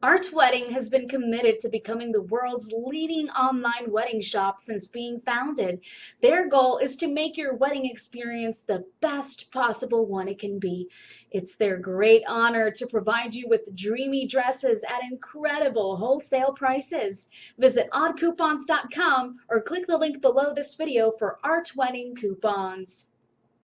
Art Wedding has been committed to becoming the world's leading online wedding shop since being founded. Their goal is to make your wedding experience the best possible one it can be. It's their great honor to provide you with dreamy dresses at incredible wholesale prices. Visit oddcoupons.com or click the link below this video for Art Wedding coupons.